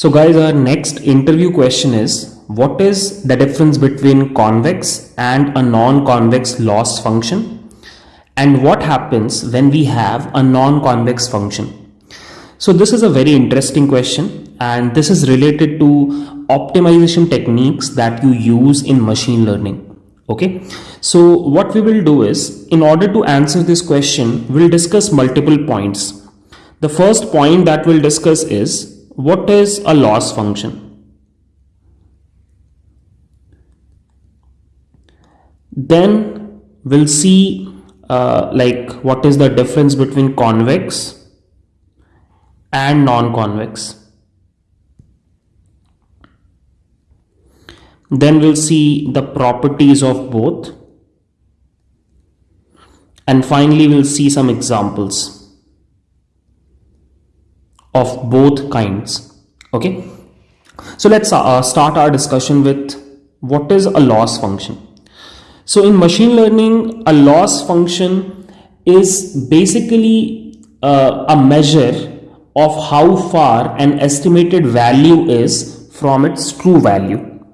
So guys, our next interview question is, what is the difference between convex and a non-convex loss function? And what happens when we have a non-convex function? So this is a very interesting question and this is related to optimization techniques that you use in machine learning. Okay, so what we will do is, in order to answer this question, we'll discuss multiple points. The first point that we'll discuss is what is a loss function? Then we'll see uh, like what is the difference between convex and non-convex. Then we'll see the properties of both. And finally, we'll see some examples of both kinds. Okay? So let's uh, start our discussion with what is a loss function. So in machine learning a loss function is basically uh, a measure of how far an estimated value is from its true value.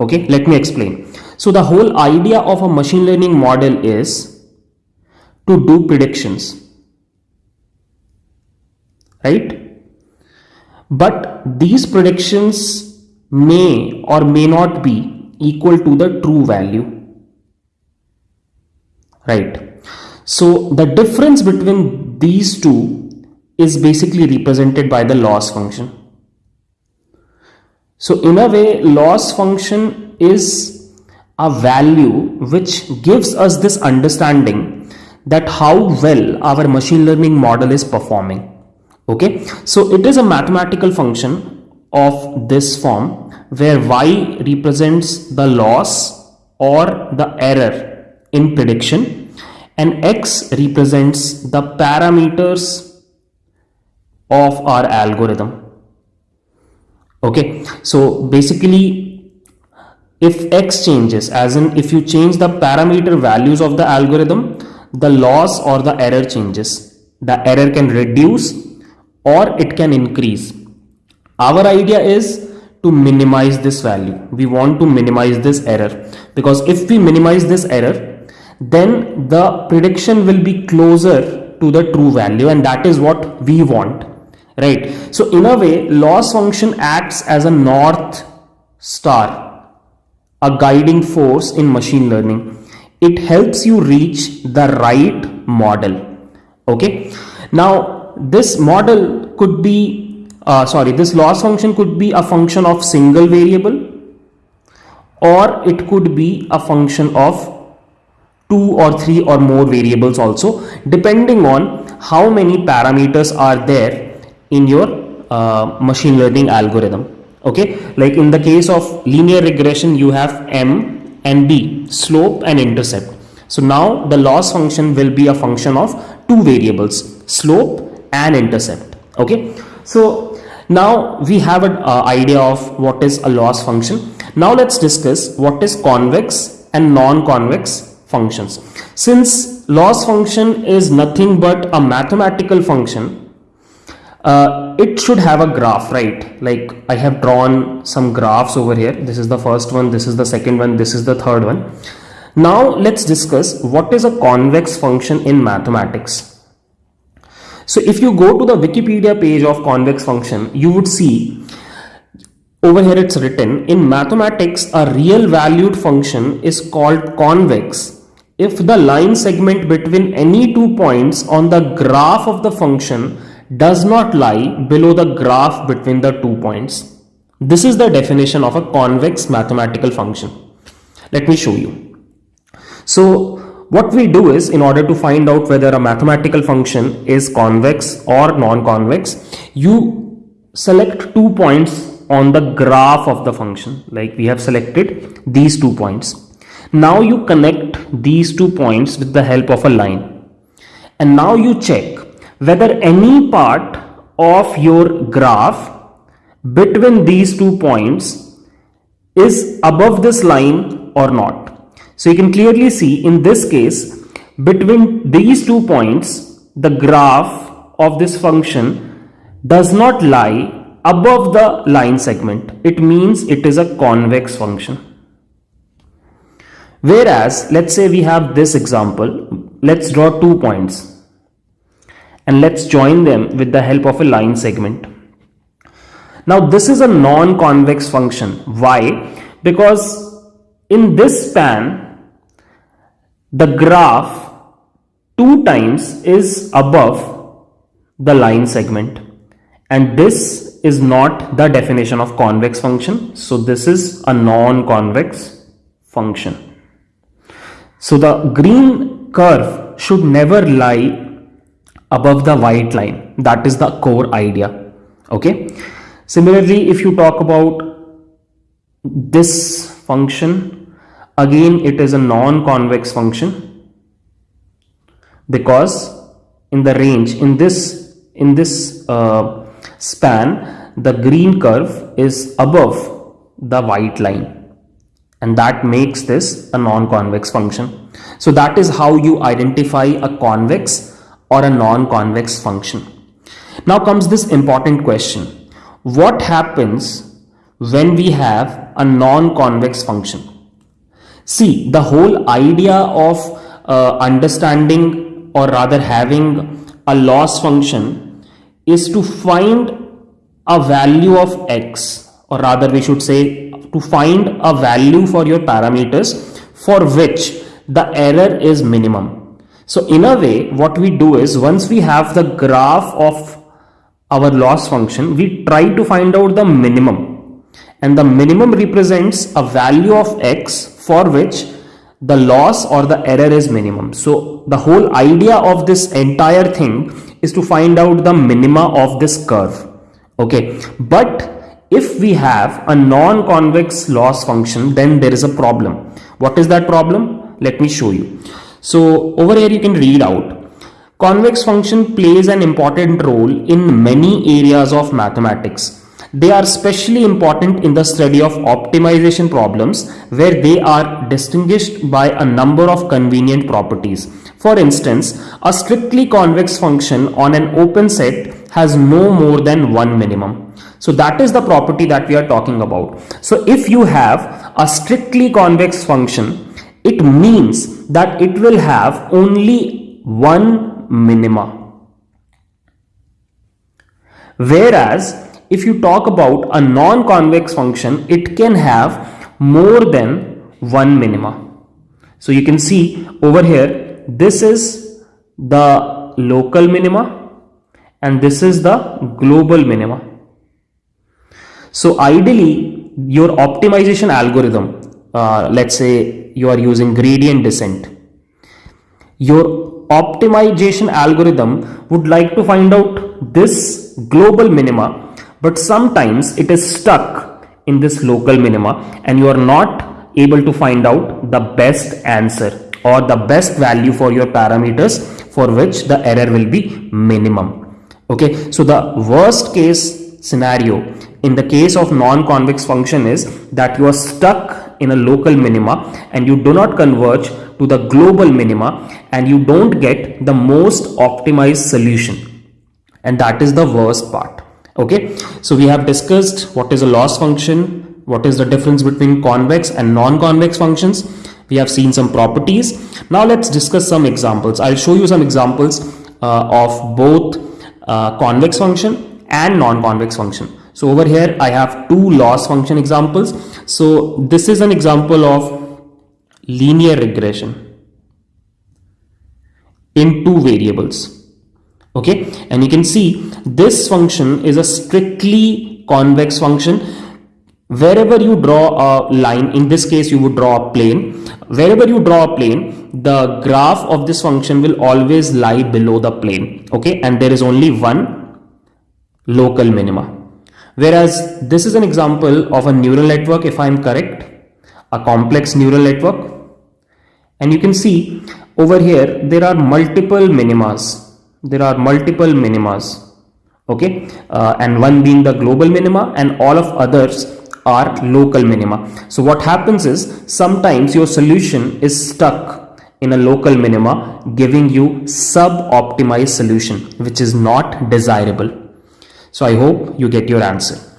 Okay? Let me explain. So the whole idea of a machine learning model is to do predictions. Right but these predictions may or may not be equal to the true value. Right. So the difference between these two is basically represented by the loss function. So in a way, loss function is a value which gives us this understanding that how well our machine learning model is performing okay? So it is a mathematical function of this form where y represents the loss or the error in prediction and x represents the parameters of our algorithm. Okay? So basically if x changes as in if you change the parameter values of the algorithm the loss or the error changes. The error can reduce or it can increase. Our idea is to minimize this value. We want to minimize this error because if we minimize this error, then the prediction will be closer to the true value and that is what we want, right? So in a way, loss function acts as a north star, a guiding force in machine learning. It helps you reach the right model, okay? Now, this model could be uh, sorry this loss function could be a function of single variable or it could be a function of two or three or more variables also depending on how many parameters are there in your uh, machine learning algorithm. Okay? Like in the case of linear regression you have m and b slope and intercept. So now the loss function will be a function of two variables slope and intercept okay? So now we have an uh, idea of what is a loss function. Now let's discuss what is convex and non-convex functions. Since loss function is nothing but a mathematical function uh, it should have a graph right? Like I have drawn some graphs over here. This is the first one this is the second one this is the third one. Now let's discuss what is a convex function in mathematics so if you go to the Wikipedia page of convex function, you would see over here it's written in mathematics a real valued function is called convex if the line segment between any two points on the graph of the function does not lie below the graph between the two points. This is the definition of a convex mathematical function. Let me show you. So what we do is in order to find out whether a mathematical function is convex or non-convex, you select two points on the graph of the function like we have selected these two points. Now you connect these two points with the help of a line and now you check whether any part of your graph between these two points is above this line or not. So you can clearly see in this case, between these two points, the graph of this function does not lie above the line segment. It means it is a convex function. Whereas let's say we have this example. Let's draw two points. And let's join them with the help of a line segment. Now this is a non-convex function. Why? Because in this span the graph two times is above the line segment. And this is not the definition of convex function. So this is a non-convex function. So the green curve should never lie above the white line. That is the core idea. Okay? Similarly if you talk about this function again it is a non-convex function because in the range in this in this uh, span the green curve is above the white line. And that makes this a non-convex function. So that is how you identify a convex or a non-convex function. Now comes this important question. What happens when we have a non-convex function see the whole idea of uh, understanding or rather having a loss function is to find a value of x or rather we should say to find a value for your parameters for which the error is minimum. So in a way what we do is once we have the graph of our loss function we try to find out the minimum and the minimum represents a value of x for which the loss or the error is minimum. So the whole idea of this entire thing is to find out the minima of this curve. Okay, but if we have a non-convex loss function, then there is a problem. What is that problem? Let me show you. So over here you can read out. Convex function plays an important role in many areas of mathematics they are especially important in the study of optimization problems where they are distinguished by a number of convenient properties. For instance, a strictly convex function on an open set has no more than one minimum. So that is the property that we are talking about. So if you have a strictly convex function, it means that it will have only one minima. Whereas if you talk about a non-convex function, it can have more than one minima. So you can see over here, this is the local minima and this is the global minima. So ideally, your optimization algorithm, uh, let's say you are using gradient descent, your optimization algorithm would like to find out this global minima but sometimes it is stuck in this local minima and you are not able to find out the best answer or the best value for your parameters for which the error will be minimum. Okay? So the worst case scenario in the case of non-convex function is that you are stuck in a local minima and you do not converge to the global minima and you don't get the most optimized solution. And that is the worst part okay? So we have discussed what is a loss function what is the difference between convex and non-convex functions. We have seen some properties. Now let's discuss some examples. I'll show you some examples uh, of both uh, convex function and non-convex function. So over here i have two loss function examples. So this is an example of linear regression in two variables okay? And you can see this function is a strictly convex function. Wherever you draw a line in this case you would draw a plane. Wherever you draw a plane the graph of this function will always lie below the plane. Okay? And there is only one local minima. Whereas this is an example of a neural network if i am correct. A complex neural network. And you can see over here there are multiple minimas there are multiple minimas okay? Uh, and one being the global minima and all of others are local minima. So what happens is sometimes your solution is stuck in a local minima giving you sub-optimized solution which is not desirable. So I hope you get your answer.